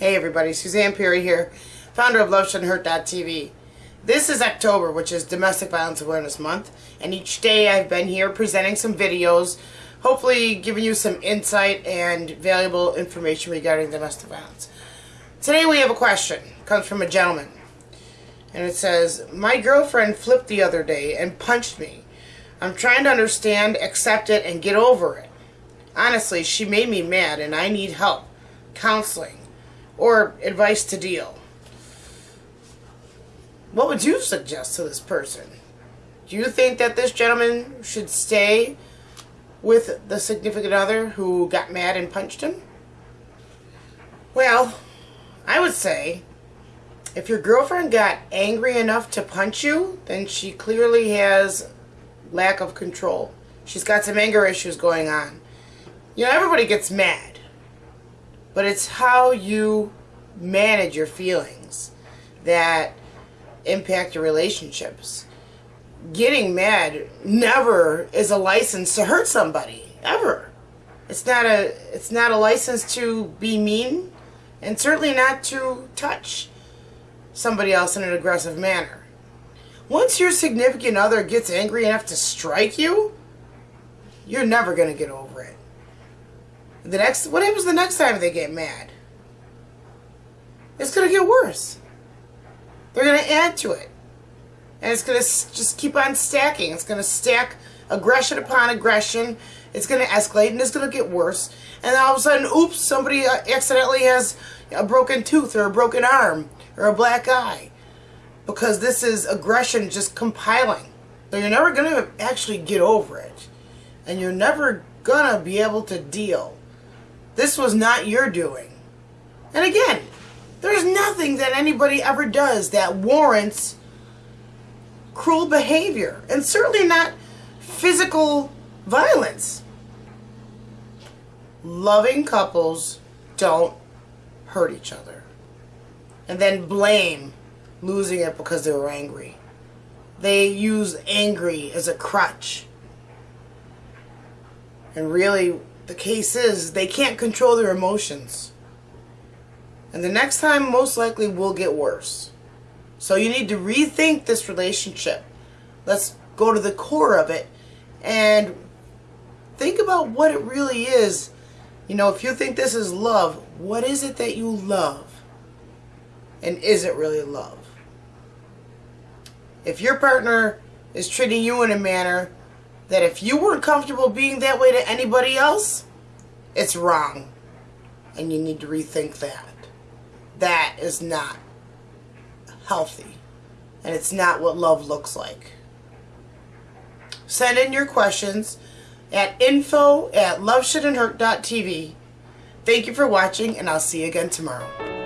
Hey everybody, Suzanne Perry here, founder of LoveShouldn'tHurt.tv. This is October, which is Domestic Violence Awareness Month, and each day I've been here presenting some videos, hopefully giving you some insight and valuable information regarding domestic violence. Today we have a question. It comes from a gentleman. And it says, My girlfriend flipped the other day and punched me. I'm trying to understand, accept it, and get over it. Honestly, she made me mad and I need help, counseling, or advice to deal. What would you suggest to this person? Do you think that this gentleman should stay with the significant other who got mad and punched him? Well, I would say if your girlfriend got angry enough to punch you, then she clearly has lack of control. She's got some anger issues going on. You know, everybody gets mad but it's how you manage your feelings that impact your relationships. Getting mad never is a license to hurt somebody ever. It's not a it's not a license to be mean and certainly not to touch somebody else in an aggressive manner. Once your significant other gets angry enough to strike you, you're never going to get over it. The next, what happens the next time they get mad? It's going to get worse. They're going to add to it. And it's going to just keep on stacking. It's going to stack aggression upon aggression. It's going to escalate and it's going to get worse. And all of a sudden, oops, somebody uh, accidentally has a broken tooth or a broken arm or a black eye. Because this is aggression just compiling. So you're never going to actually get over it. And you're never going to be able to deal this was not your doing. And again, there's nothing that anybody ever does that warrants cruel behavior, and certainly not physical violence. Loving couples don't hurt each other and then blame losing it because they were angry. They use angry as a crutch. And really, the case is they can't control their emotions. And the next time most likely will get worse. So you need to rethink this relationship. Let's go to the core of it and think about what it really is. You know, if you think this is love, what is it that you love? And is it really love? If your partner is treating you in a manner that if you weren't comfortable being that way to anybody else, it's wrong. And you need to rethink that. That is not healthy. And it's not what love looks like. Send in your questions at info at loveshouldn'thurt.tv. Thank you for watching, and I'll see you again tomorrow.